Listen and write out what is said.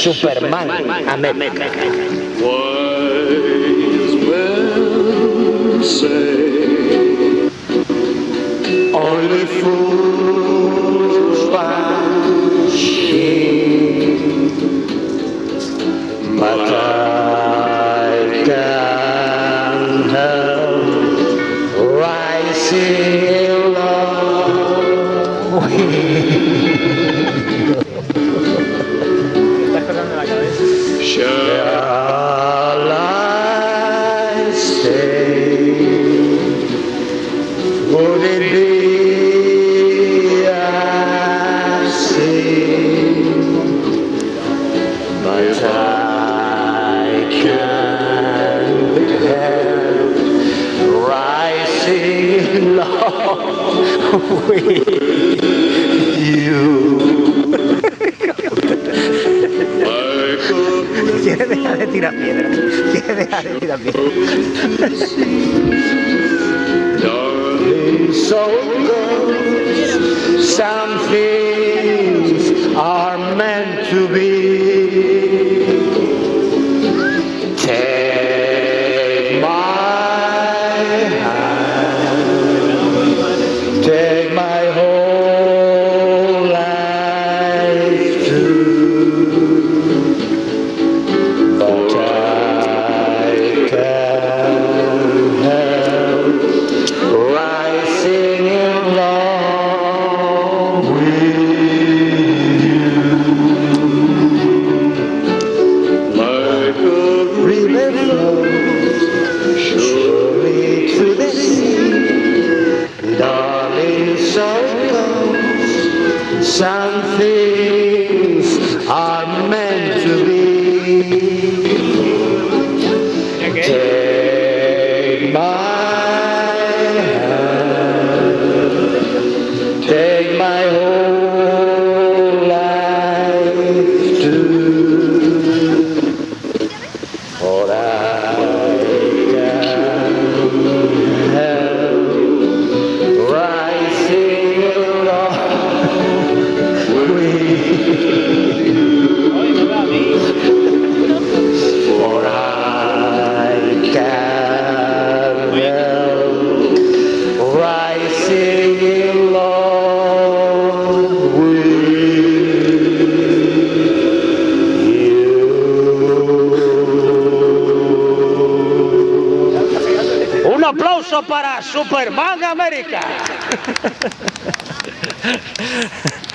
Superman América. Wise men say only fools find but I can't help rising in Shall I stay? Would it be? But I help rising love with you. También. Darling, Some things are meant to be. Para Superman América.